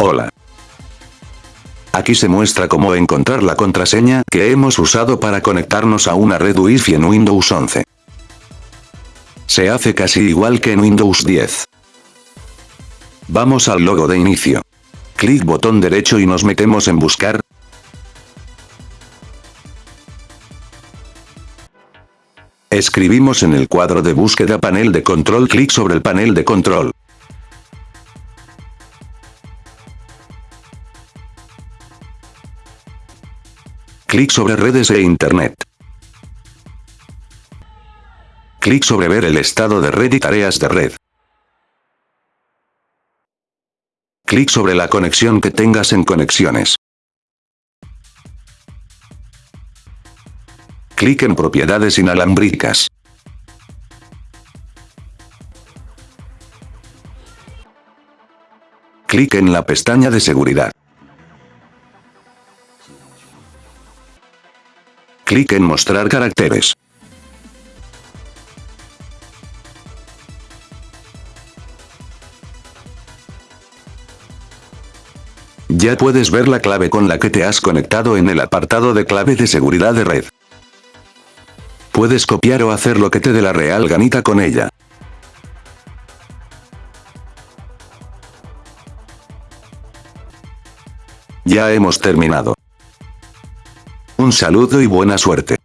Hola. Aquí se muestra cómo encontrar la contraseña que hemos usado para conectarnos a una red Wi-Fi en Windows 11. Se hace casi igual que en Windows 10. Vamos al logo de inicio. Clic botón derecho y nos metemos en buscar. Escribimos en el cuadro de búsqueda panel de control clic sobre el panel de control. Clic sobre redes e internet. Clic sobre ver el estado de red y tareas de red. Clic sobre la conexión que tengas en conexiones. Clic en propiedades inalámbricas. Clic en la pestaña de seguridad. Clic en mostrar caracteres. Ya puedes ver la clave con la que te has conectado en el apartado de clave de seguridad de red. Puedes copiar o hacer lo que te dé la real ganita con ella. Ya hemos terminado. Un saludo y buena suerte.